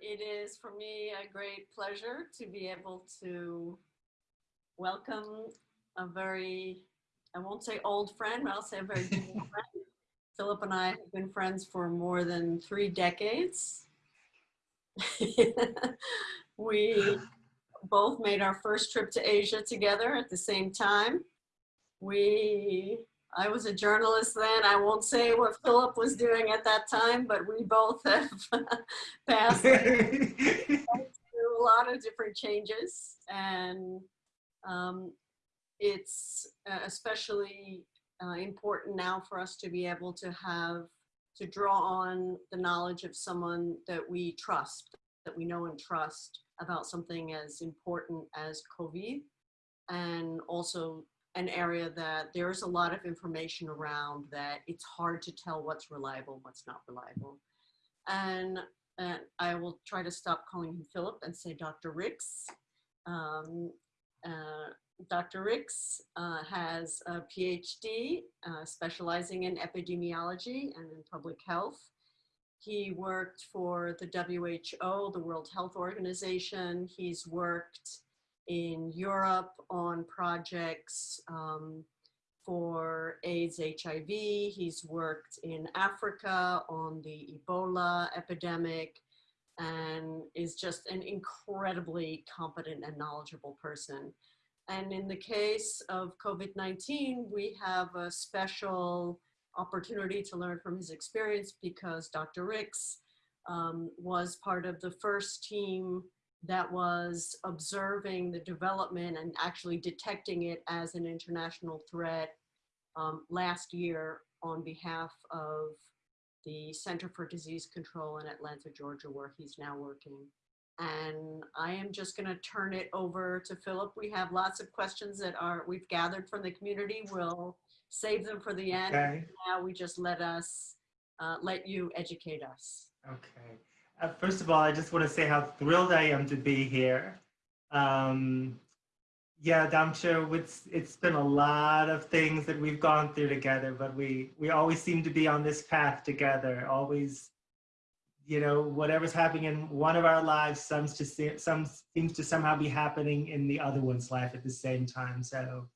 it is for me a great pleasure to be able to welcome a very, I won't say old friend, but I'll say a very dear friend. Philip and I have been friends for more than three decades. we both made our first trip to Asia together at the same time. We I was a journalist then. I won't say what Philip was doing at that time, but we both have passed through a lot of different changes. And um, it's uh, especially uh, important now for us to be able to have, to draw on the knowledge of someone that we trust, that we know and trust about something as important as COVID and also an area that there's a lot of information around that it's hard to tell what's reliable, and what's not reliable. And, and I will try to stop calling him Philip and say Dr. Rix. Um, uh, Dr. Rix uh, has a PhD uh, specializing in epidemiology and in public health. He worked for the WHO, the World Health Organization. He's worked in Europe on projects um, for AIDS, HIV. He's worked in Africa on the Ebola epidemic and is just an incredibly competent and knowledgeable person. And in the case of COVID-19, we have a special opportunity to learn from his experience because Dr. Rix um, was part of the first team that was observing the development and actually detecting it as an international threat um, last year on behalf of the Center for Disease Control in Atlanta, Georgia, where he's now working. And I am just gonna turn it over to Philip. We have lots of questions that are we've gathered from the community. We'll save them for the end. Okay. Now we just let us, uh, let you educate us. Okay. Uh, first of all, I just want to say how thrilled I am to be here. Um, yeah, Damsho, it's, it's been a lot of things that we've gone through together, but we, we always seem to be on this path together, always, you know, whatever's happening in one of our lives seems to, see, some, seems to somehow be happening in the other one's life at the same time. So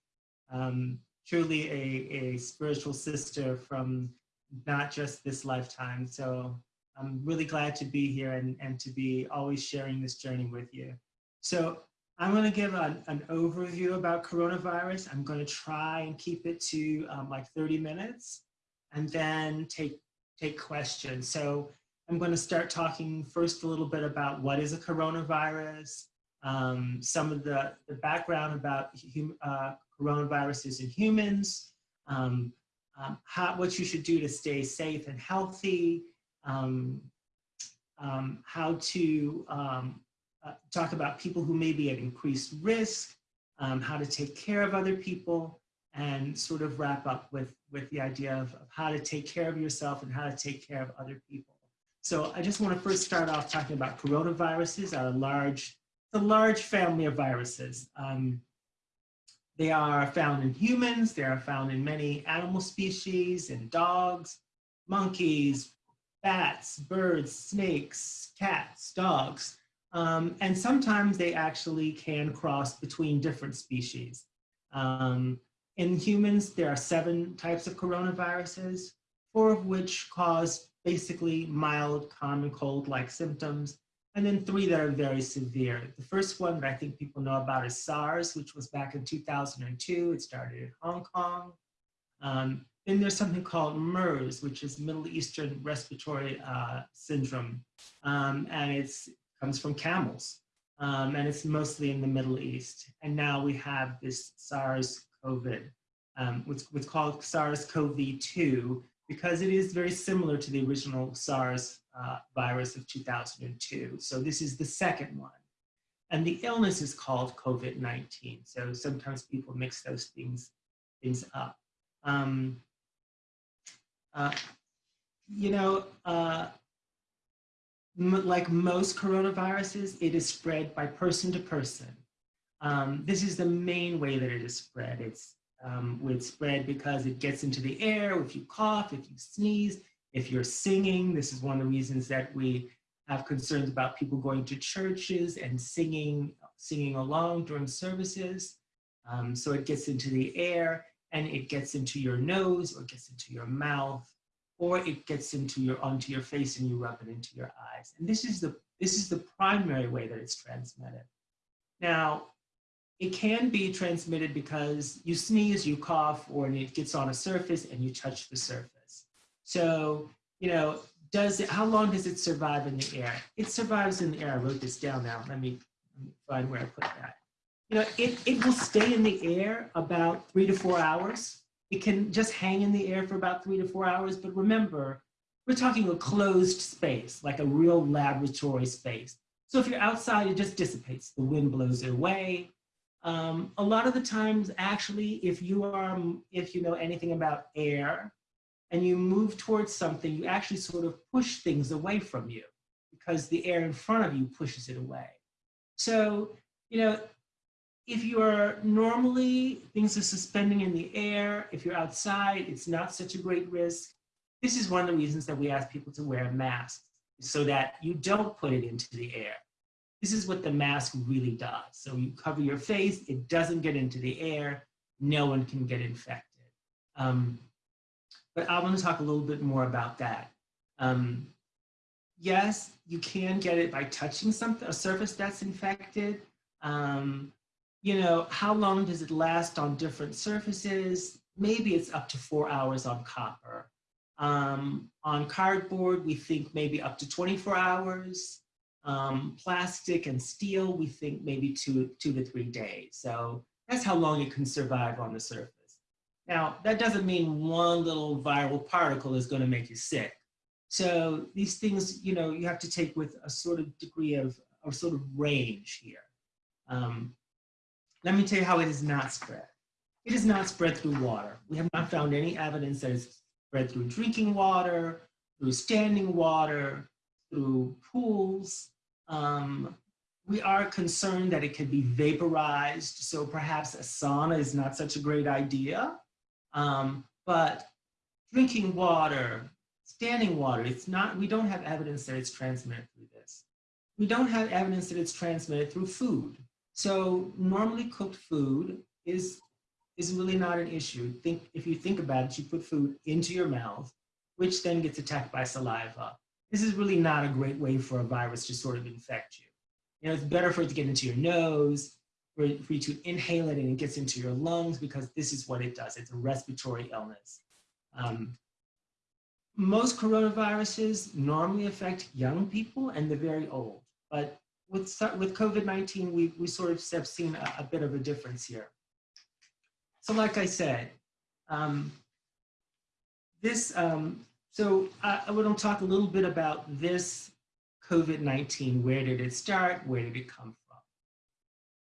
um, truly a, a spiritual sister from not just this lifetime. So I'm really glad to be here and, and to be always sharing this journey with you. So I'm going to give an, an overview about coronavirus. I'm going to try and keep it to um, like 30 minutes and then take, take questions. So I'm going to start talking first a little bit about what is a coronavirus, um, some of the, the background about hum, uh, coronaviruses in humans, um, um, how, what you should do to stay safe and healthy, um, um, how to um, uh, talk about people who may be at increased risk, um, how to take care of other people, and sort of wrap up with, with the idea of, of, how to take care of yourself and how to take care of other people. So I just want to first start off talking about coronaviruses, a large, a large family of viruses. Um, they are found in humans, they are found in many animal species, in dogs, monkeys, bats, birds, snakes, cats, dogs. Um, and sometimes they actually can cross between different species. Um, in humans, there are seven types of coronaviruses, four of which cause basically mild common cold-like symptoms, and then three that are very severe. The first one that I think people know about is SARS, which was back in 2002. It started in Hong Kong. Um, then there's something called MERS, which is Middle Eastern Respiratory uh, Syndrome. Um, and it comes from camels. Um, and it's mostly in the Middle East. And now we have this SARS-CoV, um, what's, what's called SARS-CoV-2, because it is very similar to the original SARS uh, virus of 2002. So this is the second one. And the illness is called COVID-19. So sometimes people mix those things, things up. Um, uh, you know, uh, like most coronaviruses, it is spread by person to person. Um, this is the main way that it is spread. It's um, spread because it gets into the air if you cough, if you sneeze, if you're singing. This is one of the reasons that we have concerns about people going to churches and singing, singing along during services. Um, so it gets into the air and it gets into your nose or gets into your mouth or it gets into your onto your face and you rub it into your eyes. And this is the this is the primary way that it's transmitted. Now, it can be transmitted because you sneeze, you cough, or it gets on a surface and you touch the surface. So, you know, does it, how long does it survive in the air? It survives in the air. I wrote this down now. Let me, let me find where I put that. You know, it, it will stay in the air about three to four hours. It can just hang in the air for about three to four hours. But remember, we're talking a closed space, like a real laboratory space. So if you're outside, it just dissipates. The wind blows it away. Um, a lot of the times, actually, if you are, if you know anything about air, and you move towards something, you actually sort of push things away from you because the air in front of you pushes it away. So, you know, if you are normally, things are suspending in the air, if you're outside, it's not such a great risk. This is one of the reasons that we ask people to wear masks so that you don't put it into the air. This is what the mask really does. So you cover your face, it doesn't get into the air, no one can get infected. Um, but I want to talk a little bit more about that. Um, yes, you can get it by touching something, a surface that's infected. Um, you know, how long does it last on different surfaces? Maybe it's up to four hours on copper. Um, on cardboard, we think maybe up to 24 hours. Um, plastic and steel, we think maybe two, two to three days. So that's how long it can survive on the surface. Now, that doesn't mean one little viral particle is going to make you sick. So these things, you know, you have to take with a sort of degree of, a sort of range here. Um, let me tell you how it is not spread. It is not spread through water. We have not found any evidence that it's spread through drinking water, through standing water, through pools. Um, we are concerned that it could be vaporized, so perhaps a sauna is not such a great idea. Um, but drinking water, standing water, it's not, we don't have evidence that it's transmitted through this. We don't have evidence that it's transmitted through food. So normally cooked food is, is really not an issue. Think, if you think about it, you put food into your mouth, which then gets attacked by saliva. This is really not a great way for a virus to sort of infect you. You know, it's better for it to get into your nose, for, for you to inhale it and it gets into your lungs because this is what it does. It's a respiratory illness. Um, most coronaviruses normally affect young people and the very old, but with, with COVID-19, we, we sort of have seen a, a, bit of a difference here. So like I said, um, this, um, so I, I want to talk a little bit about this COVID-19. Where did it start? Where did it come from?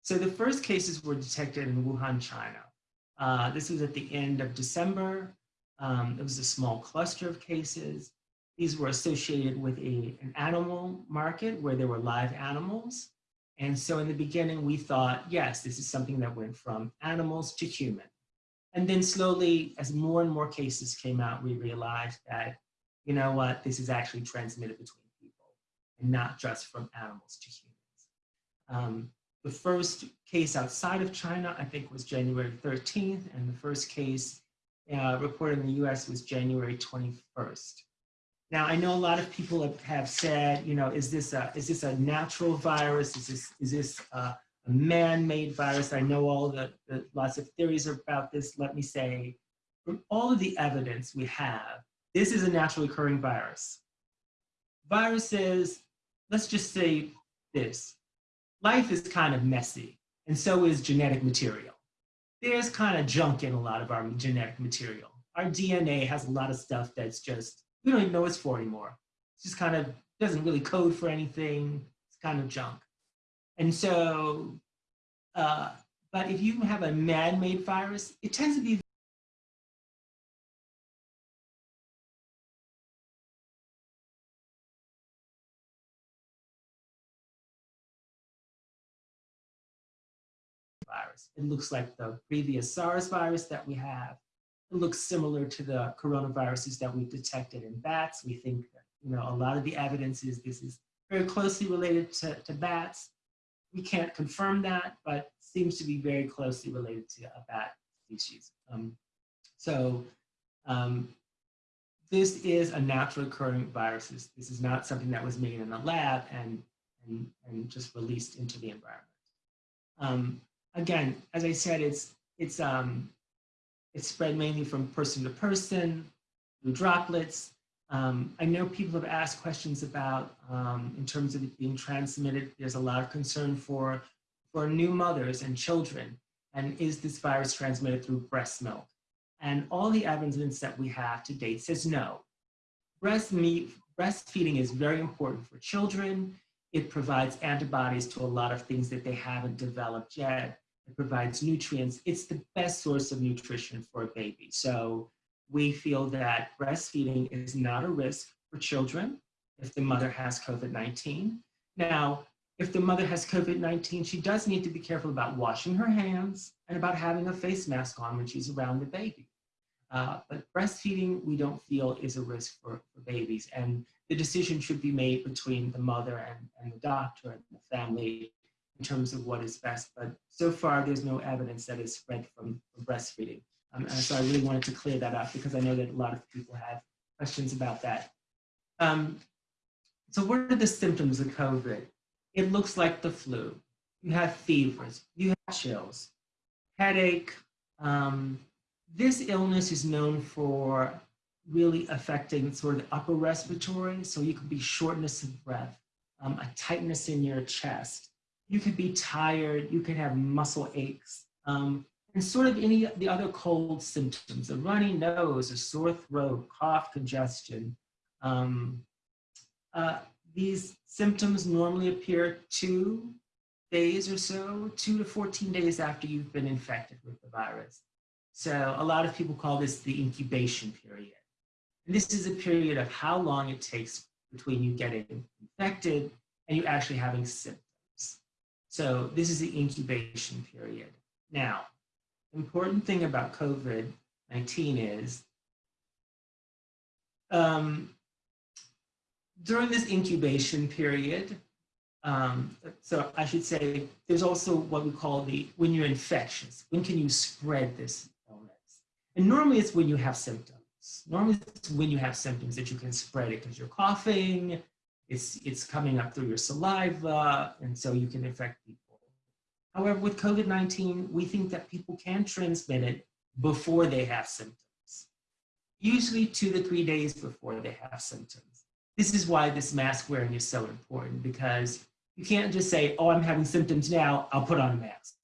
so the first cases were detected in Wuhan, China. Uh, this was at the end of December. Um, it was a small cluster of cases. These were associated with a, an animal market where there were live animals. And so in the beginning, we thought, yes, this is something that went from animals to human. And then slowly, as more and more cases came out, we realized that, you know what, this is actually transmitted between people and not just from animals to humans. Um, the first case outside of China, I think, was January 13th, and the first case uh, reported in the US was January 21st. Now, I know a lot of people have, said, you know, is this a, is this a natural virus? Is this, is this a, a man-made virus? I know all the, the lots of theories about this. Let me say, from all of the evidence we have, this is a naturally occurring virus. Viruses, let's just say this, life is kind of messy, and so is genetic material. There's kind of junk in a lot of our genetic material. Our DNA has a lot of stuff that's just, we don't even know it's for anymore. It's just kind of doesn't really code for anything. It's kind of junk. And so, uh, but if you have a man-made virus, it tends to be virus. It looks like the previous SARS virus that we have. Looks similar to the coronaviruses that we've detected in bats. We think that, you know, a lot of the evidence is this is very closely related to, to bats. We can't confirm that, but seems to be very closely related to a bat species. Um, so um, this is a natural occurring virus. This is not something that was made in a lab and, and, and just released into the environment. Um, again, as I said, it's, it's, um, it's spread mainly from person to person, through droplets. Um, I know people have asked questions about, um, in terms of it being transmitted, there's a lot of concern for, for new mothers and children. And is this virus transmitted through breast milk? And all the evidence that we have to date says no. Breast meat, breastfeeding is very important for children. It provides antibodies to a lot of things that they haven't developed yet. It provides nutrients. It's the best source of nutrition for a baby. So we feel that breastfeeding is not a risk for children if the mother has COVID-19. Now, if the mother has COVID-19, she does need to be careful about washing her hands and about having a face mask on when she's around the baby. Uh, but breastfeeding, we don't feel is a risk for, for babies. And the decision should be made between the mother and, and the doctor and the family in terms of what is best. But so far, there's no evidence that is spread from, breastfeeding. Um, and so I really wanted to clear that up because I know that a lot of people have questions about that. Um, so what are the symptoms of COVID? It looks like the flu. You have fevers, you have chills, headache. Um, this illness is known for really affecting sort of the upper respiratory. So you could be shortness of breath, um, a tightness in your chest. You could be tired, you could have muscle aches. Um, and sort of any of the other cold symptoms, a runny nose, a sore throat, cough, congestion. Um, uh, these symptoms normally appear two days or so, two to 14 days after you've been infected with the virus. So a lot of people call this the incubation period. And this is a period of how long it takes between you getting infected and you actually having symptoms. So this is the incubation period. Now, important thing about COVID-19 is um, during this incubation period, um, so I should say, there's also what we call the, when you're infectious, when can you spread this illness? And normally it's when you have symptoms. Normally it's when you have symptoms that you can spread it because you're coughing, it's, it's coming up through your saliva, and so you can infect people. However, with COVID-19, we think that people can transmit it before they have symptoms, usually two to three days before they have symptoms. This is why this mask wearing is so important because you can't just say, oh, I'm having symptoms now, I'll put on a mask.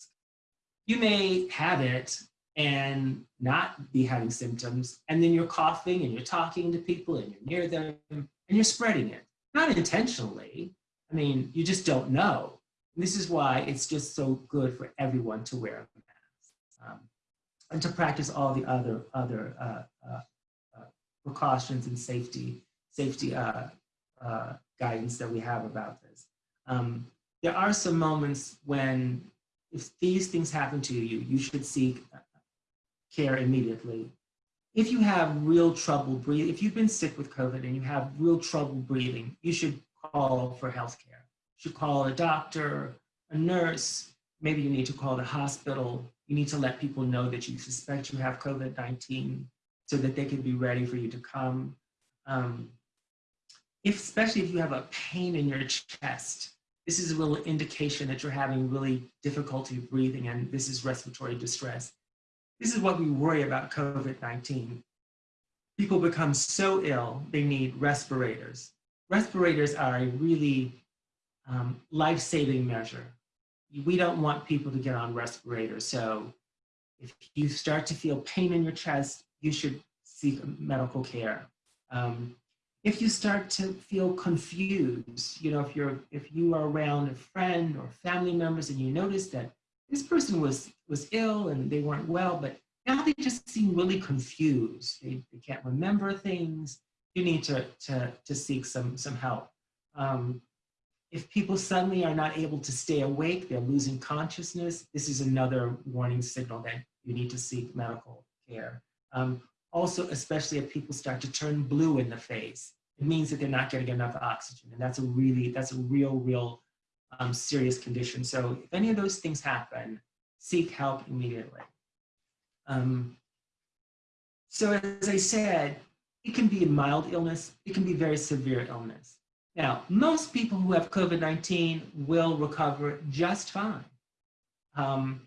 You may have it and not be having symptoms, and then you're coughing and you're talking to people and you're near them and you're spreading it. Not intentionally, I mean, you just don't know. This is why it's just so good for everyone to wear a mask um, and to practice all the other other uh, uh, uh, precautions and safety safety uh, uh, guidance that we have about this. Um, there are some moments when if these things happen to you, you should seek uh, care immediately. If you have real trouble breathing, if you've been sick with COVID and you have real trouble breathing, you should call for healthcare You should call a doctor, a nurse, maybe you need to call the hospital. You need to let people know that you suspect you have COVID-19 so that they can be ready for you to come. Um, if, especially if you have a pain in your chest, this is a little indication that you're having really difficulty breathing and this is respiratory distress. This is what we worry about COVID-19. People become so ill, they need respirators. Respirators are a really um, life-saving measure. We don't want people to get on respirators. So if you start to feel pain in your chest, you should seek medical care. Um, if you start to feel confused, you know, if you're if you are around a friend or family members and you notice that this person was was ill and they weren't well, but now they just seem really confused. They, they can't remember things. You need to to to seek some some help. Um, if people suddenly are not able to stay awake, they're losing consciousness, this is another warning signal that you need to seek medical care. Um, also, especially if people start to turn blue in the face, it means that they're not getting enough oxygen. And that's a really, that's a real, real um, serious condition. So if any of those things happen, seek help immediately. Um, so as I said, it can be a mild illness, it can be very severe illness. Now, most people who have COVID-19 will recover just fine. Um,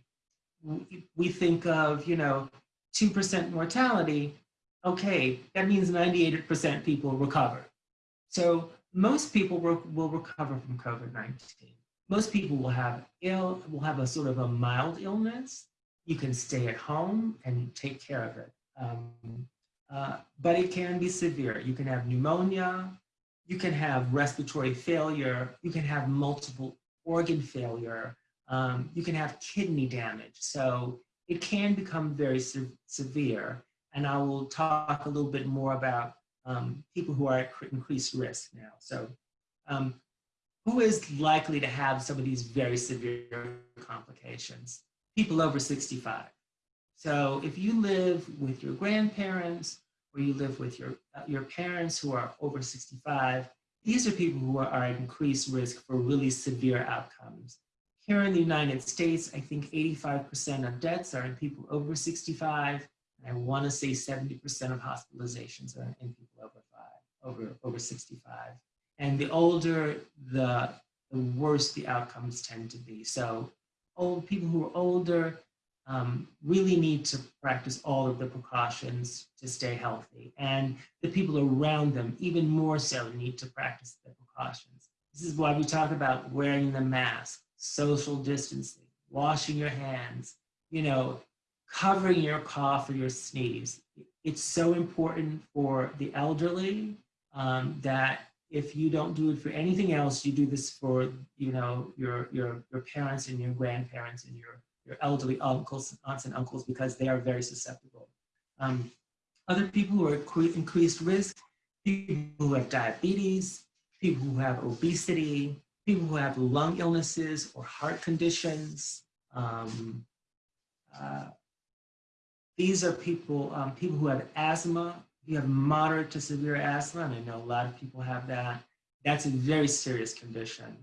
we, think of, you know, 2% mortality, okay, that means 98% people recover. So most people will, recover from COVID-19. Most people will have ill, will have a sort of a mild illness. You can stay at home and take care of it. Um, uh, but it can be severe. You can have pneumonia, you can have respiratory failure, you can have multiple organ failure, um, you can have kidney damage. So it can become very se severe. And I will talk a little bit more about um, people who are at increased risk now. So um, who is likely to have some of these very severe complications? People over 65. So if you live with your grandparents or you live with your, uh, your parents who are over 65, these are people who are, are at increased risk for really severe outcomes. Here in the United States, I think 85% of deaths are in people over 65. And I want to say 70% of hospitalizations are in people over five, over, over 65. And the older, the, the worse the outcomes tend to be. So old people who are older, um, really need to practice all of the precautions to stay healthy. And the people around them, even more so, need to practice the precautions. This is why we talk about wearing the mask, social distancing, washing your hands, you know, covering your cough or your sneeze. It's so important for the elderly um, that if you don't do it for anything else, you do this for, you know, your, your, your parents and your grandparents and your your elderly uncles, aunts and uncles, because they are very susceptible. Um, other people who are increased risk, people who have diabetes, people who have obesity, people who have lung illnesses or heart conditions. Um, uh, these are people, um, people who have asthma. You have moderate to severe asthma, and I know a lot of people have that. That's a very serious condition.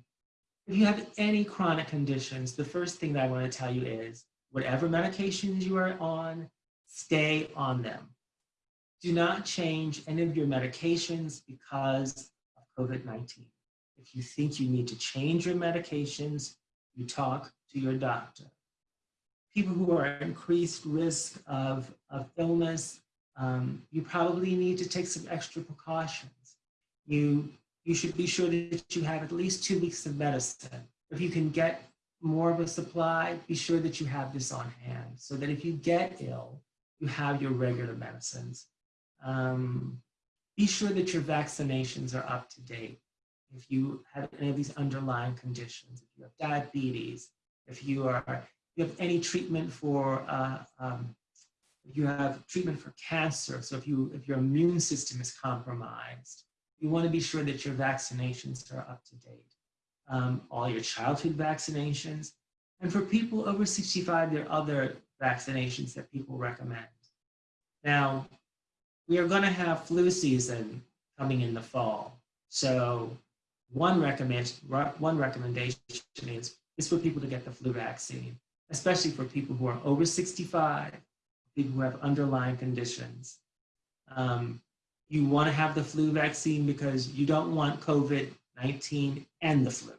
If you have any chronic conditions, the first thing that I want to tell you is whatever medications you are on, stay on them. Do not change any of your medications because of COVID-19. If you think you need to change your medications, you talk to your doctor. People who are at increased risk of, of illness, um, you probably need to take some extra precautions. You you should be sure that you have at least two weeks of medicine. If you can get more of a supply, be sure that you have this on hand so that if you get ill, you have your regular medicines. Um, be sure that your vaccinations are up to date. If you have any of these underlying conditions, if you have diabetes, if you are, you have any treatment for, uh, um, you have treatment for cancer, so if you, if your immune system is compromised, you want to be sure that your vaccinations are up to date. Um, all your childhood vaccinations. And for people over 65, there are other vaccinations that people recommend. Now, we are going to have flu season coming in the fall. So one, recommend, one recommendation is, is for people to get the flu vaccine, especially for people who are over 65, people who have underlying conditions. Um, you want to have the flu vaccine because you don't want COVID-19 and the flu.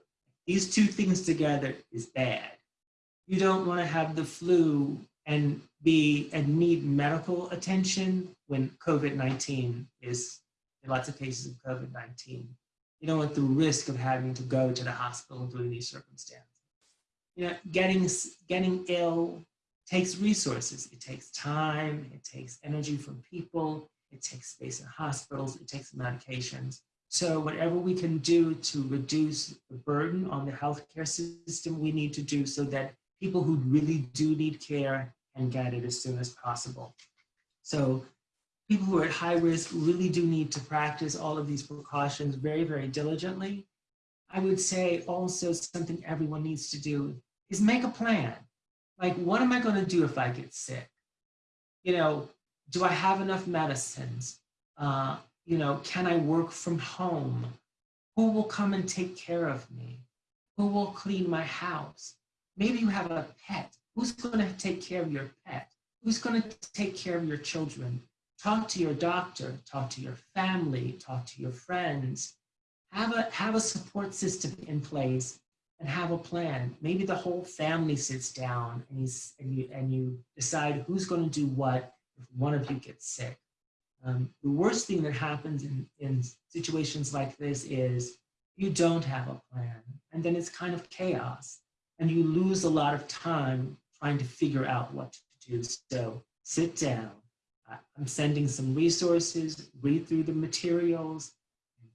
These two things together is bad. You don't want to have the flu and be and need medical attention when COVID-19 is in lots of cases of COVID-19. You don't want the risk of having to go to the hospital during these circumstances. You know, getting, getting ill takes resources. It takes time, it takes energy from people, it takes space in hospitals, it takes medications. So whatever we can do to reduce the burden on the healthcare system, we need to do so that people who really do need care can get it as soon as possible. So people who are at high risk really do need to practice all of these precautions very, very diligently. I would say also something everyone needs to do is make a plan. Like, what am I going to do if I get sick? You know, do I have enough medicines? Uh, you know, can I work from home? Who will come and take care of me? Who will clean my house? Maybe you have a pet. Who's going to take care of your pet? Who's going to take care of your children? Talk to your doctor, talk to your family, talk to your friends. Have a, have a support system in place and have a plan. Maybe the whole family sits down and, he's, and, you, and you decide who's going to do what if one of you gets sick. Um, the worst thing that happens in, in situations like this is you don't have a plan and then it's kind of chaos and you lose a lot of time trying to figure out what to do. So sit down. I'm sending some resources, read through the materials,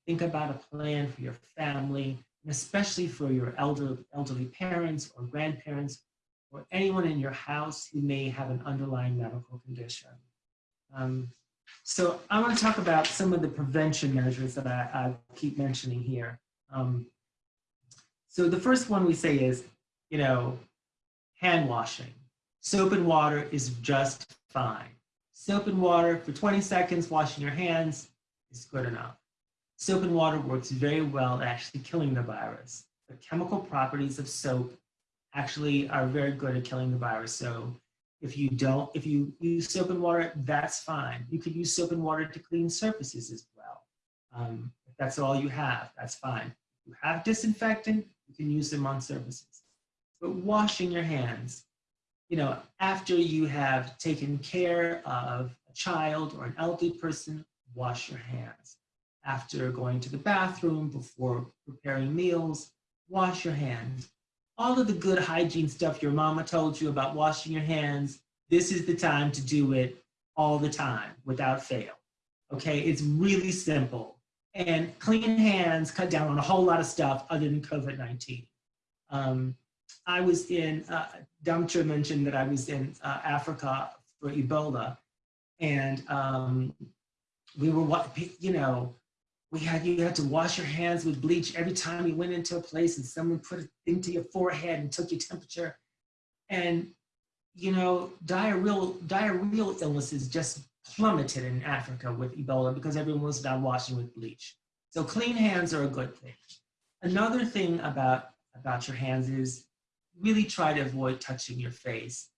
think about a plan for your family, especially for your elder, elderly parents or grandparents or anyone in your house who may have an underlying medical condition. Um, so I want to talk about some of the prevention measures that I, I keep mentioning here. Um, so the first one we say is, you know, hand washing. Soap and water is just fine. Soap and water for 20 seconds, washing your hands is good enough. Soap and water works very well at actually killing the virus. The chemical properties of soap actually are very good at killing the virus. So if you don't, if you use soap and water, that's fine. You could use soap and water to clean surfaces as well. Um, if that's all you have, that's fine. If you have disinfectant, you can use them on surfaces. But washing your hands, you know, after you have taken care of a child or an elderly person, wash your hands. After going to the bathroom, before preparing meals, wash your hands all of the good hygiene stuff your mama told you about washing your hands, this is the time to do it all the time without fail. Okay, it's really simple. And clean hands cut down on a whole lot of stuff other than COVID-19. Um, I was in, uh, Damcha mentioned that I was in uh, Africa for Ebola. And um, we were, what you know, we had you had to wash your hands with bleach every time you went into a place and someone put it into your forehead and took your temperature. And you know, diarrheal diarrheal illnesses just plummeted in Africa with Ebola because everyone was not washing with bleach. So clean hands are a good thing. Another thing about about your hands is really try to avoid touching your face.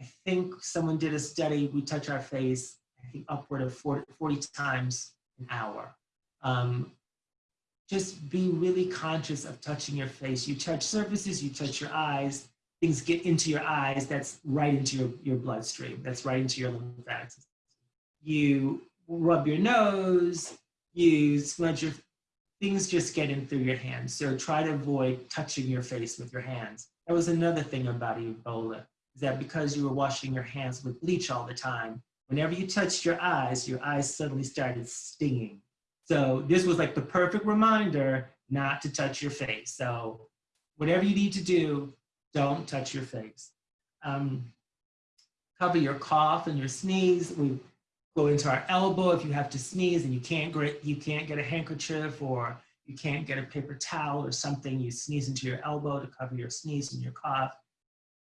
I think someone did a study, we touch our face, I think upward of 40, 40 times an hour. Um, just be really conscious of touching your face. You touch surfaces, you touch your eyes, things get into your eyes, that's right into your, your bloodstream, that's right into your lymphatic system. You rub your nose, you smudge your, things just get in through your hands. So try to avoid touching your face with your hands. That was another thing about Ebola, is that because you were washing your hands with bleach all the time, whenever you touched your eyes, your eyes suddenly started stinging. So this was like the perfect reminder not to touch your face. So whatever you need to do, don't touch your face. Um, cover your cough and your sneeze. We go into our elbow if you have to sneeze and you can't get, you can't get a handkerchief or you can't get a paper towel or something, you sneeze into your elbow to cover your sneeze and your cough.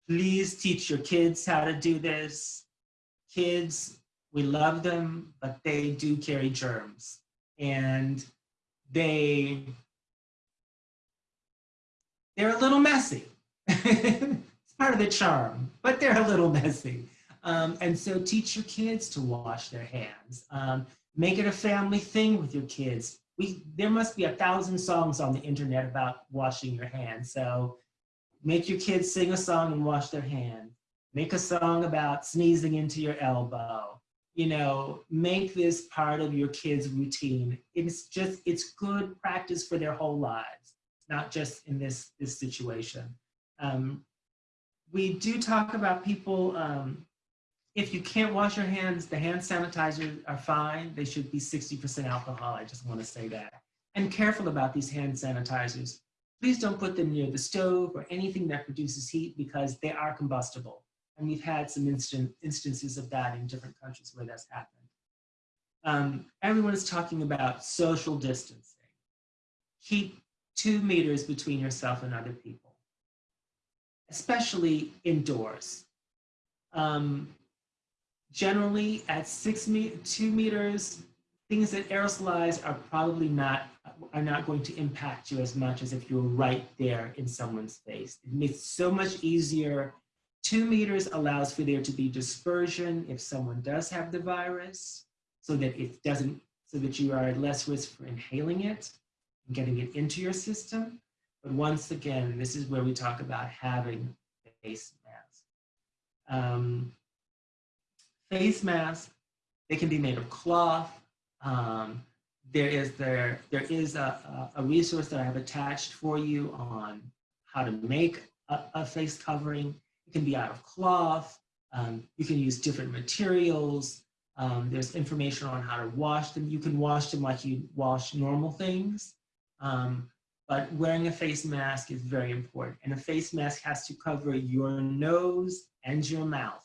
Please teach your kids how to do this. Kids, we love them, but they do carry germs and they they're a little messy. it's part of the charm, but they're a little messy. Um, and so teach your kids to wash their hands. Um, make it a family thing with your kids. We, there must be a thousand songs on the internet about washing your hands. So make your kids sing a song and wash their hands. Make a song about sneezing into your elbow you know, make this part of your kids' routine. It's just, it's good practice for their whole lives, not just in this, this situation. Um, we do talk about people, um, if you can't wash your hands, the hand sanitizers are fine. They should be 60% alcohol. I just want to say that. And careful about these hand sanitizers. Please don't put them near the stove or anything that produces heat because they are combustible. And we've had some instant, instances of that in different countries where that's happened. Um, everyone is talking about social distancing. Keep two meters between yourself and other people, especially indoors. Um, generally at six me two meters, things that aerosolize are probably not are not going to impact you as much as if you're right there in someone's face. It makes it so much easier. Two meters allows for there to be dispersion if someone does have the virus, so that it doesn't, so that you are at less risk for inhaling it and getting it into your system. But once again, this is where we talk about having face masks. Um, face masks, they can be made of cloth. Um, there is there there is a, a, a resource that I have attached for you on how to make a, a face covering. Can be out of cloth. Um, you can use different materials. Um, there's information on how to wash them. You can wash them like you wash normal things. Um, but wearing a face mask is very important. And a face mask has to cover your nose and your mouth.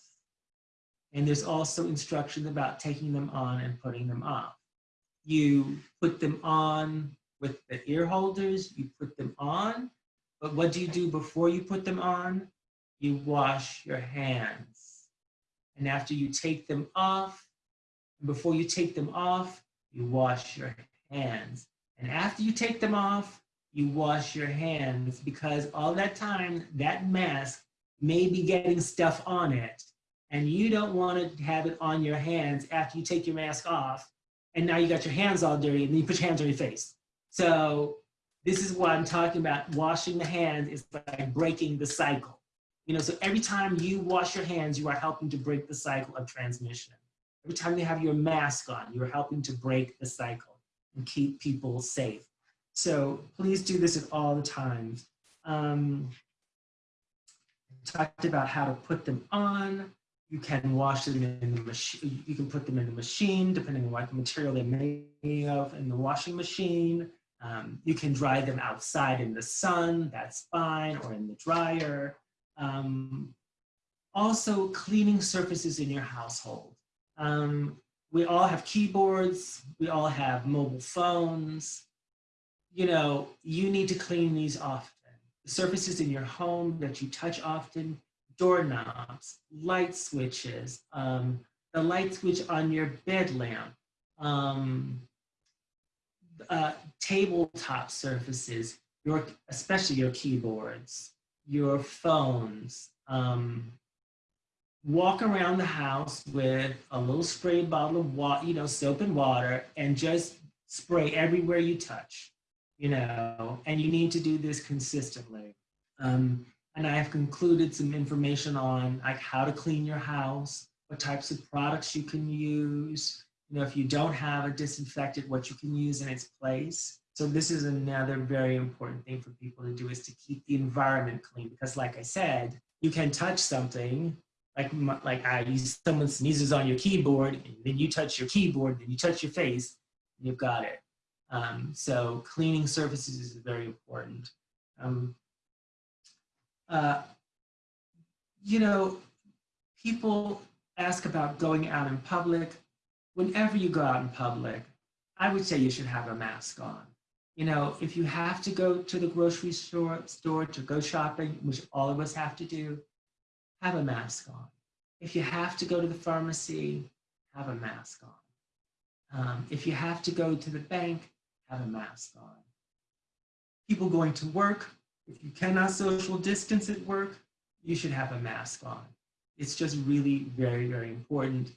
And there's also instructions about taking them on and putting them off. You put them on with the ear holders, you put them on, but what do you do before you put them on? You wash your hands. And after you take them off, before you take them off, you wash your hands. And after you take them off, you wash your hands because all that time, that mask may be getting stuff on it. And you don't want to have it on your hands after you take your mask off. And now you got your hands all dirty and then you put your hands on your face. So this is what I'm talking about. Washing the hands is like breaking the cycle. You know, so every time you wash your hands, you are helping to break the cycle of transmission. Every time you have your mask on, you're helping to break the cycle and keep people safe. So please do this at all the times. Um, talked about how to put them on. You can wash them in the machine. You can put them in the machine, depending on what the material they're made of, in the washing machine. Um, you can dry them outside in the sun, that's fine, or in the dryer. Um, also, cleaning surfaces in your household. Um, we all have keyboards, we all have mobile phones. You know, you need to clean these often. The surfaces in your home that you touch often, doorknobs, light switches, um, the light switch on your bed lamp, um, uh, tabletop surfaces, your, especially your keyboards, your phones, um, walk around the house with a little spray bottle of water, you know, soap and water, and just spray everywhere you touch, you know, and you need to do this consistently. Um, and I have concluded some information on like how to clean your house, what types of products you can use, you know, if you don't have a disinfectant, what you can use in its place. So this is another very important thing for people to do is to keep the environment clean because like I said, you can touch something like like I use someone sneezes on your keyboard, and then you touch your keyboard, then you touch your face, you've got it. Um, so cleaning surfaces is very important. Um, uh, you know, people ask about going out in public. Whenever you go out in public, I would say you should have a mask on. You know, if you have to go to the grocery store, store to go shopping, which all of us have to do, have a mask on. If you have to go to the pharmacy, have a mask on. Um, if you have to go to the bank, have a mask on. People going to work, if you cannot social distance at work, you should have a mask on. It's just really very, very important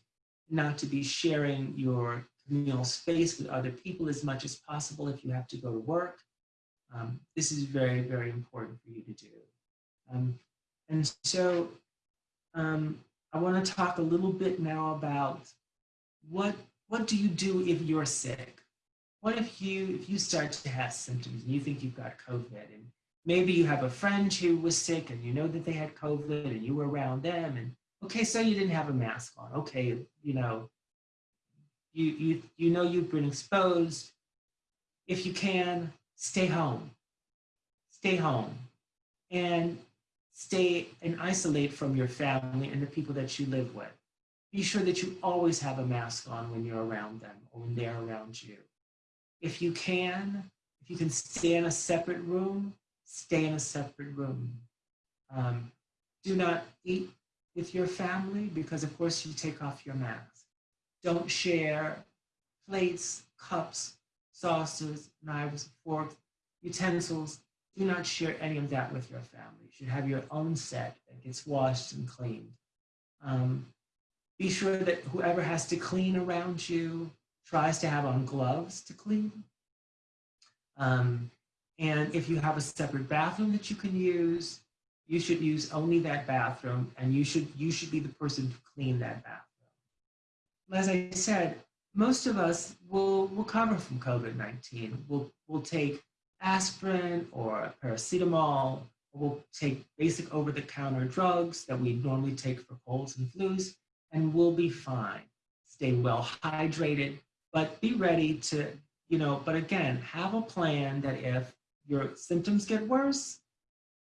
not to be sharing your communal space with other people as much as possible if you have to go to work. Um, this is very, very important for you to do. Um, and so um, I want to talk a little bit now about what what do you do if you're sick? What if you if you start to have symptoms and you think you've got COVID and maybe you have a friend who was sick and you know that they had COVID and you were around them and okay, so you didn't have a mask on. Okay, you know, you you you know you've been exposed. If you can, stay home. Stay home. And stay and isolate from your family and the people that you live with. Be sure that you always have a mask on when you're around them or when they're around you. If you can, if you can stay in a separate room, stay in a separate room. Um, do not eat with your family because of course you take off your mask. Don't share plates, cups, saucers, knives, forks, utensils. Do not share any of that with your family. You should have your own set that gets washed and cleaned. Um, be sure that whoever has to clean around you tries to have on gloves to clean. Um, and if you have a separate bathroom that you can use, you should use only that bathroom and you should, you should be the person to clean that bathroom. As I said, most of us will recover from COVID-19. We'll, we'll take aspirin or paracetamol, we'll take basic over-the-counter drugs that we normally take for colds and flus, and we'll be fine. Stay well hydrated, but be ready to, you know, but again, have a plan that if your symptoms get worse,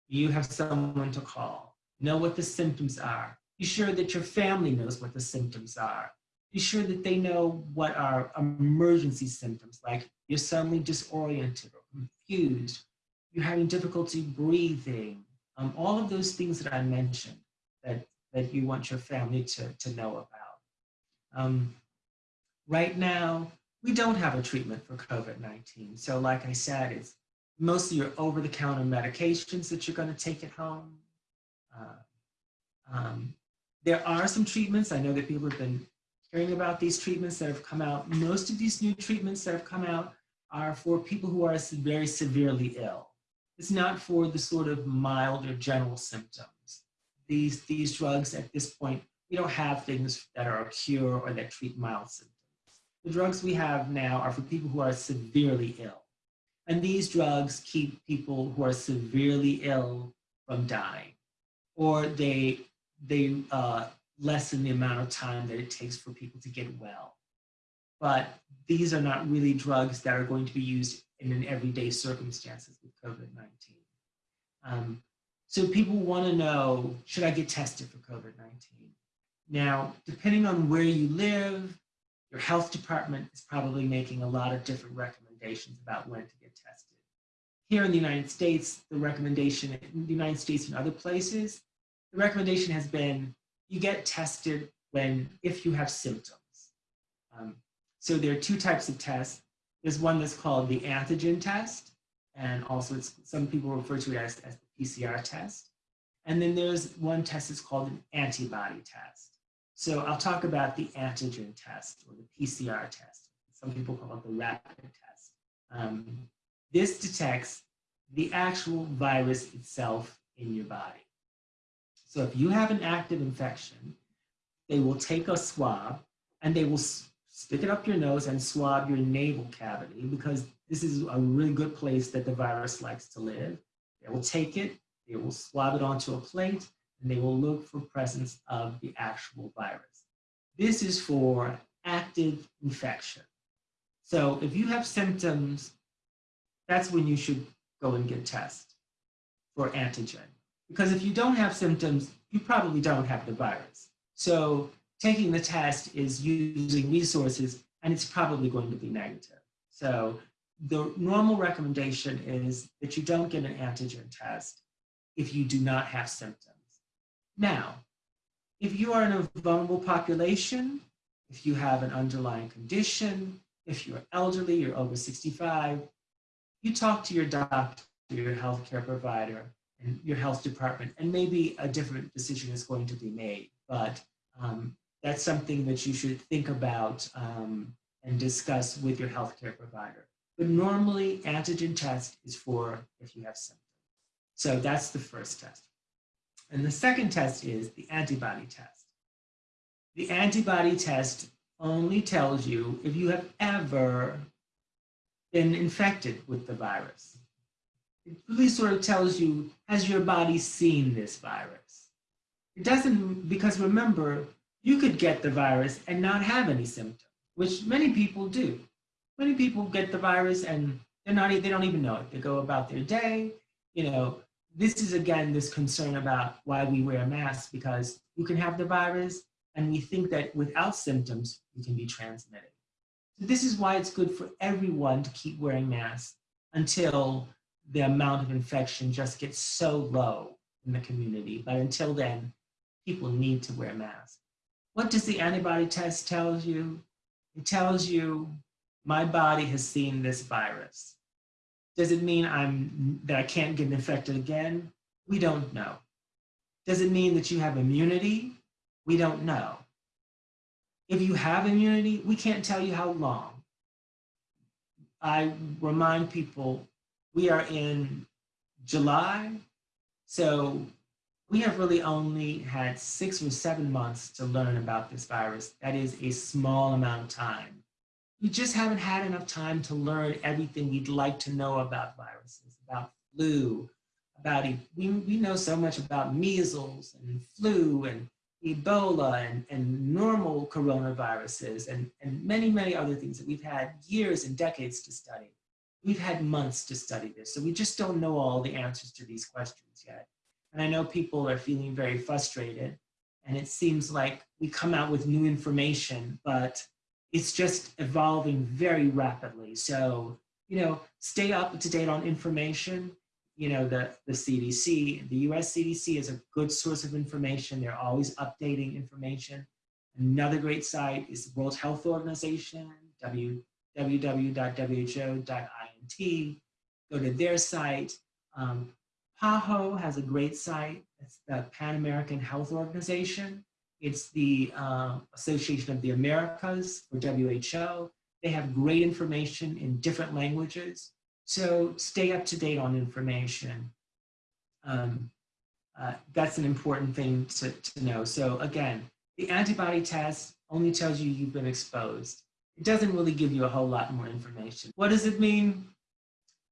you have someone to call. Know what the symptoms are. Be sure that your family knows what the symptoms are. Be sure that they know what are emergency symptoms, like you're suddenly disoriented or confused, you're having difficulty breathing, um, all of those things that I mentioned that, that you want your family to, to know about. Um, right now, we don't have a treatment for COVID-19. So like I said, it's mostly your over-the-counter medications that you're going to take at home. Uh, um, there are some treatments. I know that people have been hearing about these treatments that have come out. Most of these new treatments that have come out are for people who are very severely ill. It's not for the sort of mild or general symptoms. These, these drugs at this point, we don't have things that are a cure or that treat mild symptoms. The drugs we have now are for people who are severely ill. And these drugs keep people who are severely ill from dying, or they, they uh, lessen the amount of time that it takes for people to get well. But these are not really drugs that are going to be used in an everyday circumstances with COVID-19. Um, so people want to know, should I get tested for COVID-19? Now, depending on where you live, your health department is probably making a lot of different recommendations about when to get tested. Here in the United States, the recommendation in the United States and other places, the recommendation has been you get tested when, if you have symptoms. Um, so there are two types of tests. There's one that's called the antigen test, and also it's, some people refer to it as, as the PCR test. And then there's one test that's called an antibody test. So I'll talk about the antigen test or the PCR test. Some people call it the rapid test. Um, this detects the actual virus itself in your body. So if you have an active infection, they will take a swab and they will stick it up your nose and swab your navel cavity because this is a really good place that the virus likes to live. They will take it, they will swab it onto a plate, and they will look for presence of the actual virus. This is for active infection. So if you have symptoms, that's when you should go and get tested for antigen. Because if you don't have symptoms, you probably don't have the virus. So taking the test is using resources and it's probably going to be negative. So the normal recommendation is that you don't get an antigen test if you do not have symptoms. Now, if you are in a vulnerable population, if you have an underlying condition, if you're elderly, you're over 65, you talk to your doctor, your healthcare provider, and your health department, and maybe a different decision is going to be made. But um, that's something that you should think about um, and discuss with your healthcare provider. But normally, antigen test is for if you have symptoms. So that's the first test. And the second test is the antibody test. The antibody test only tells you if you have ever been infected with the virus. It really sort of tells you, has your body seen this virus? It doesn't, because remember, you could get the virus and not have any symptoms, which many people do. Many people get the virus and they're not, they don't even know it. They go about their day. You know, this is again, this concern about why we wear masks because you can have the virus and we think that without symptoms, you can be transmitted. So this is why it's good for everyone to keep wearing masks until the amount of infection just gets so low in the community. But until then, people need to wear masks. What does the antibody test tell you? It tells you my body has seen this virus. Does it mean I'm that I can't get infected again? We don't know. Does it mean that you have immunity? We don't know. If you have immunity, we can't tell you how long. I remind people we are in July, so we have really only had six or seven months to learn about this virus. That is a small amount of time. We just haven't had enough time to learn everything we'd like to know about viruses, about flu, about, e- we, we know so much about measles and flu and Ebola and, and normal coronaviruses and, and many, many other things that we've had years and decades to study. We've had months to study this, so we just don't know all the answers to these questions yet. And I know people are feeling very frustrated and it seems like we come out with new information, but it's just evolving very rapidly. So, you know, stay up to date on information. You know, the, the CDC, the US CDC is a good source of information. They're always updating information. Another great site is the World Health Organization, Go to their site. Um, PAHO has a great site. It's the Pan American Health Organization. It's the uh, Association of the Americas or WHO. They have great information in different languages. So stay up to date on information. Um, uh, that's an important thing to, to know. So again, the antibody test only tells you you've been exposed. It doesn't really give you a whole lot more information. What does it mean?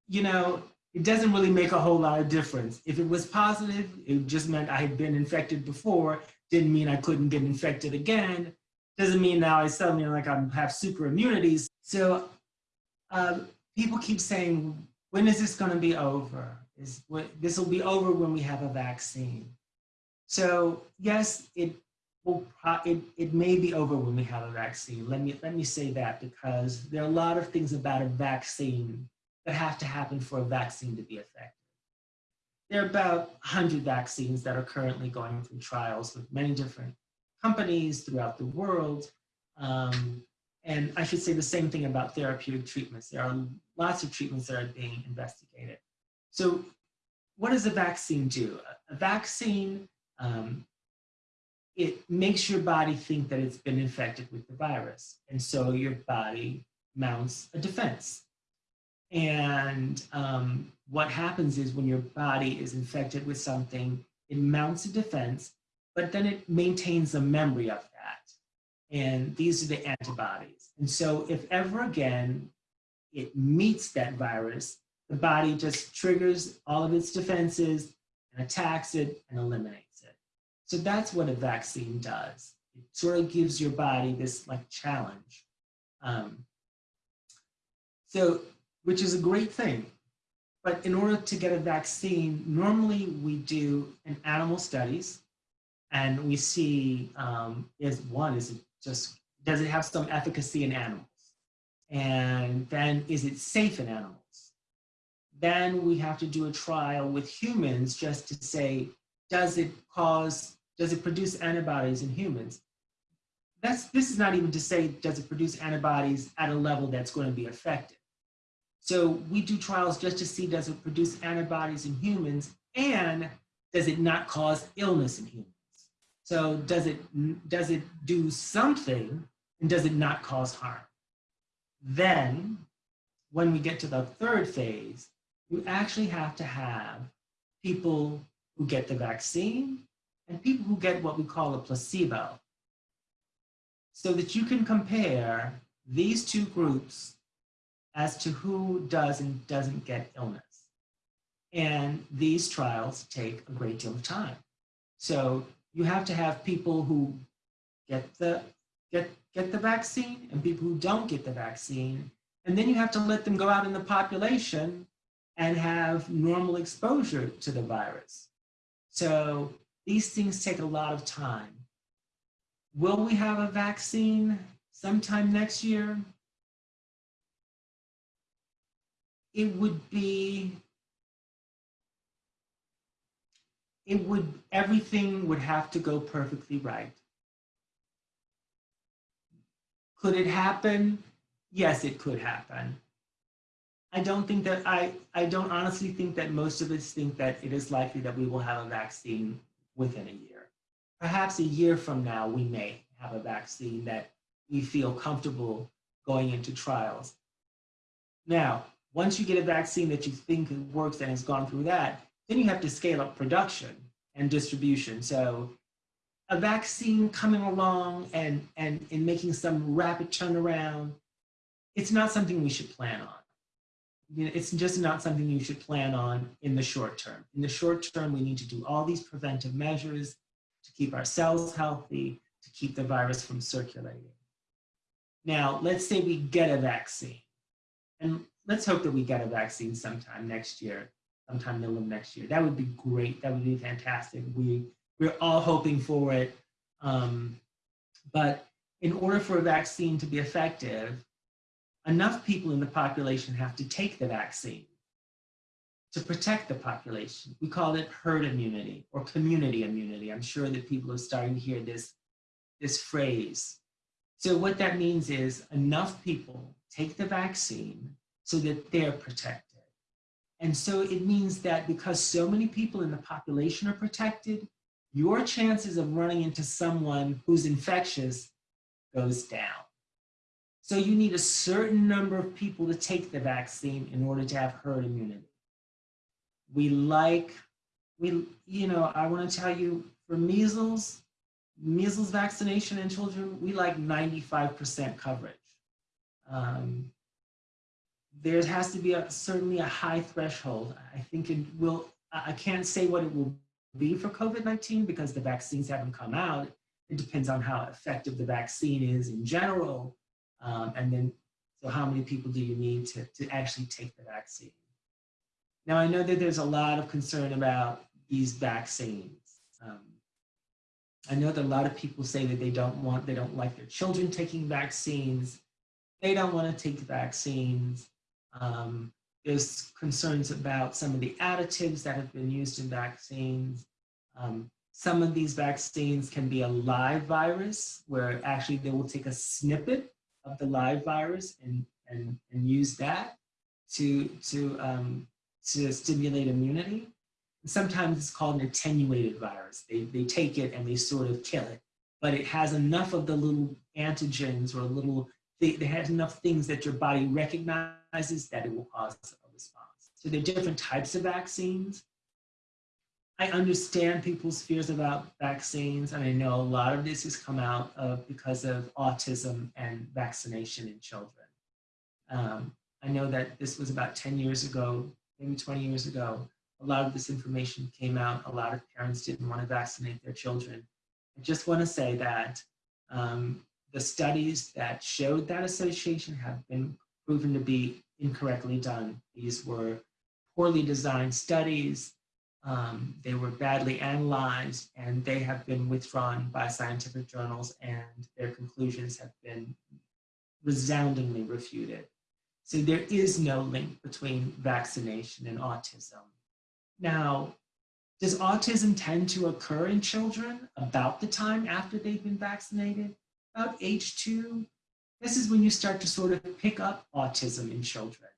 You know, it doesn't really make a whole lot of difference. If it was positive, it just meant I had been infected before, didn't mean I couldn't get infected again. Doesn't mean now I suddenly like I have super immunities. So uh, people keep saying, when is this gonna be over? Is what, This will be over when we have a vaccine. So yes, it will, it, it may be over when we have a vaccine. Let me, let me say that because there are a lot of things about a vaccine that have to happen for a vaccine to be effective. There are about 100 vaccines that are currently going through trials with many different companies throughout the world. Um, and I should say the same thing about therapeutic treatments. There are lots of treatments that are being investigated. So what does a vaccine do? A vaccine, um, it makes your body think that it's been infected with the virus. And so your body mounts a defense. And um, what happens is when your body is infected with something, it mounts a defense, but then it maintains a memory of that. And these are the antibodies. And so if ever again it meets that virus, the body just triggers all of its defenses and attacks it and eliminates it. So that's what a vaccine does. It sort of gives your body this like challenge. Um, so which is a great thing. But in order to get a vaccine, normally we do an animal studies and we see um, is one, is it just, does it have some efficacy in animals? And then is it safe in animals? Then we have to do a trial with humans just to say, does it cause, does it produce antibodies in humans? That's, this is not even to say, does it produce antibodies at a level that's going to be effective? So we do trials just to see does it produce antibodies in humans and does it not cause illness in humans? So does it, does it do something and does it not cause harm? Then when we get to the third phase, you actually have to have people who get the vaccine and people who get what we call a placebo so that you can compare these two groups as to who does and doesn't get illness. And these trials take a great deal of time. So you have to have people who get the, get, get the vaccine and people who don't get the vaccine. And then you have to let them go out in the population and have normal exposure to the virus. So these things take a lot of time. Will we have a vaccine sometime next year? It would be, it would, everything would have to go perfectly right. Could it happen? yes, it could happen. I don't think that, I, I don't honestly think that most of us think that it is likely that we will have a vaccine within a year. Perhaps a year from now, we may have a vaccine that we feel comfortable going into trials. Now, once you get a vaccine that you think works and has gone through that, then you have to scale up production and distribution. So a vaccine coming along and, and, and making some rapid turnaround, it's not something we should plan on. You know, it's just not something you should plan on in the short term. In the short term, we need to do all these preventive measures to keep ourselves healthy, to keep the virus from circulating. Now, let's say we get a vaccine. And let's hope that we get a vaccine sometime next year, sometime middle of next year. That would be great. That would be fantastic. We, we're all hoping for it. Um, but in order for a vaccine to be effective, enough people in the population have to take the vaccine to protect the population. We call it herd immunity or community immunity. I'm sure that people are starting to hear this, this phrase. So what that means is enough people take the vaccine so that they're protected. And so it means that because so many people in the population are protected, your chances of running into someone who's infectious goes down. So you need a certain number of people to take the vaccine in order to have herd immunity. We like, we, you know, I want to tell you for measles, measles vaccination in children, we like 95% coverage. Um, there has to be a, certainly a high threshold. I think it will, I can't say what it will be for COVID-19 because the vaccines haven't come out. It depends on how effective the vaccine is in general. Um, and then, so how many people do you need to, to actually take the vaccine? Now, I know that there's a lot of concern about these vaccines. Um, I know that a lot of people say that they don't want, they don't like their children taking vaccines. They don't want to take vaccines. Um, there's concerns about some of the additives that have been used in vaccines. Um, some of these vaccines can be a live virus where actually they will take a snippet of the live virus and, and, and use that to, to um, to stimulate immunity. Sometimes it's called an attenuated virus. They, they take it and they sort of kill it, but it has enough of the little antigens or a little, they, have enough things that your body recognizes that it will cause a response. So there are different types of vaccines. I understand people's fears about vaccines, and I know a lot of this has come out of because of autism and vaccination in children. Um, I know that this was about 10 years ago maybe 20 years ago, a lot of this information came out. A lot of parents didn't want to vaccinate their children. I just want to say that um, the studies that showed that association have been proven to be incorrectly done. These were poorly designed studies. Um, they were badly analyzed and they have been withdrawn by scientific journals and their conclusions have been resoundingly refuted. So there is no link between vaccination and autism. Now, does autism tend to occur in children about the time after they've been vaccinated? About age two? This is when you start to sort of pick up autism in children.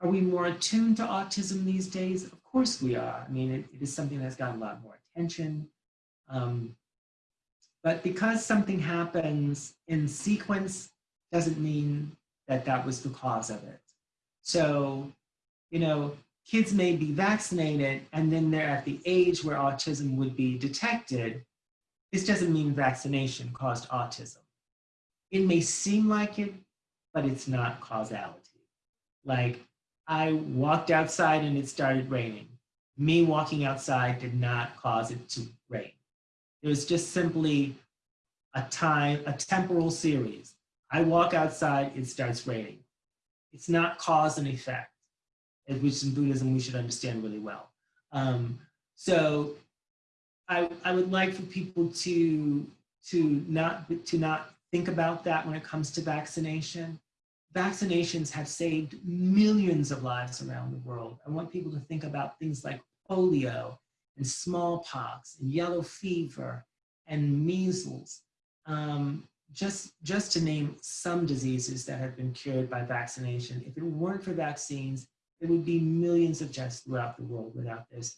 Are we more attuned to autism these days? Of course we are. I mean, it, it is something that's gotten a lot more attention. Um, but because something happens in sequence doesn't mean that that was the cause of it. So, you know, kids may be vaccinated and then they're at the age where autism would be detected. This doesn't mean vaccination caused autism. It may seem like it, but it's not causality. Like I walked outside and it started raining. Me walking outside did not cause it to rain. It was just simply a time, a temporal series. I walk outside, it starts raining. It's not cause and effect, which in Buddhism we should understand really well. Um, so I, I would like for people to, to, not, to not think about that when it comes to vaccination. Vaccinations have saved millions of lives around the world. I want people to think about things like polio and smallpox and yellow fever and measles. Um, just, just to name some diseases that have been cured by vaccination, if it weren't for vaccines, there would be millions of deaths throughout the world without this.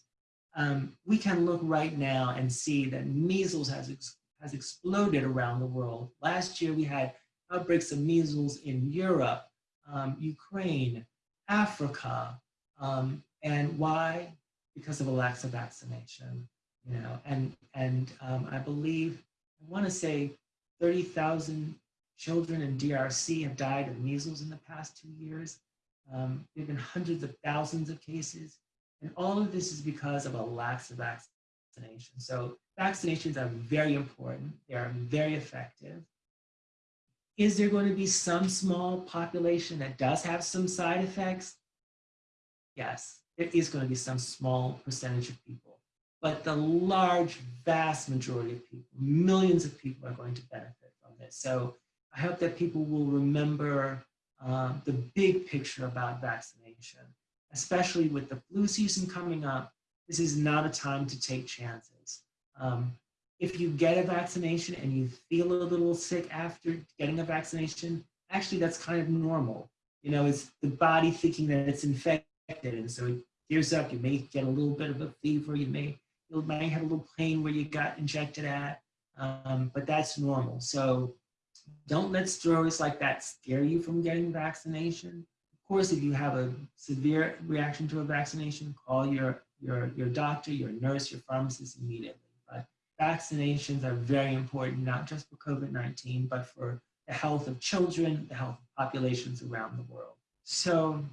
Um, we can look right now and see that measles has, ex has exploded around the world. Last year, we had outbreaks of measles in Europe, um, Ukraine, Africa. Um, and why? Because of a lack of vaccination, you know, and, and um, I believe, I wanna say 30,000 children in DRC have died of measles in the past two years. Um, there have been hundreds of thousands of cases. And all of this is because of a lack of vaccination. So vaccinations are very important. They are very effective. Is there going to be some small population that does have some side effects? Yes, there is going to be some small percentage of people. But the large, vast majority of people, millions of people are going to benefit from this. So I hope that people will remember uh, the big picture about vaccination especially with the flu season coming up, this is not a time to take chances. Um, if you get a vaccination and you feel a little sick after getting a vaccination, actually that's kind of normal. You know, it's the body thinking that it's infected and so it gears up, you may get a little bit of a fever, you may, you might have a little pain where you got injected at, um, but that's normal. So don't let stories like that scare you from getting vaccination course, if you have a severe reaction to a vaccination, call your, your, your doctor, your nurse, your pharmacist immediately. But vaccinations are very important, not just for COVID-19, but for the health of children, the health of populations around the world. So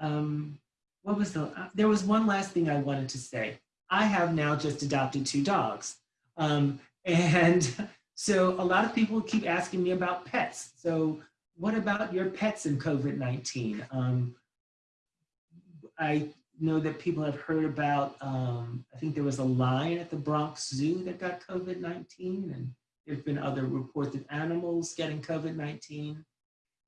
um, what was the, uh, there was one last thing I wanted to say. I have now just adopted two dogs. Um, and so a lot of people keep asking me about pets. So what about your pets in COVID-19? Um, I know that people have heard about, um, I think there was a lion at the Bronx Zoo that got COVID-19 and there've been other reports of animals getting COVID-19.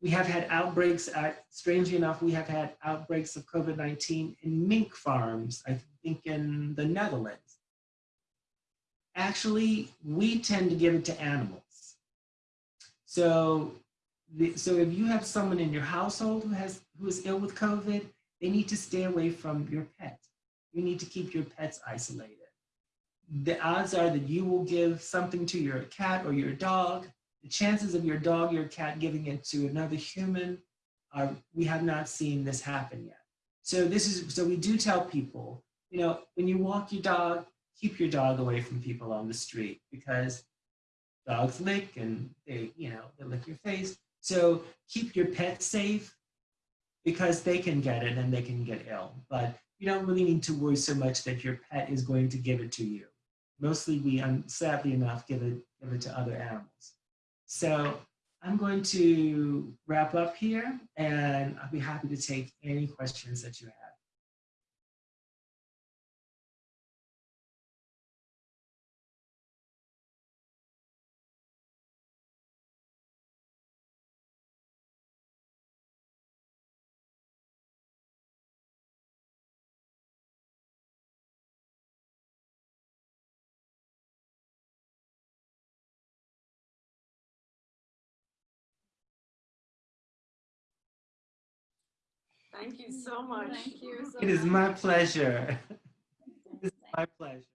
We have had outbreaks, at, strangely enough, we have had outbreaks of COVID-19 in mink farms, I think in the Netherlands. Actually, we tend to give it to animals. So so if you have someone in your household who has who is ill with COVID, they need to stay away from your pet. You need to keep your pets isolated. The odds are that you will give something to your cat or your dog. The chances of your dog, your cat giving it to another human are, we have not seen this happen yet. So this is, so we do tell people, you know, when you walk your dog, keep your dog away from people on the street because dogs lick and they, you know, they lick your face. So keep your pet safe because they can get it and they can get ill. But you don't really need to worry so much that your pet is going to give it to you. Mostly we, um, sadly enough, give it, give it to other animals. So I'm going to wrap up here and I'll be happy to take any questions that you have. Thank you so much. Thank you. So it much. my pleasure. it's my pleasure.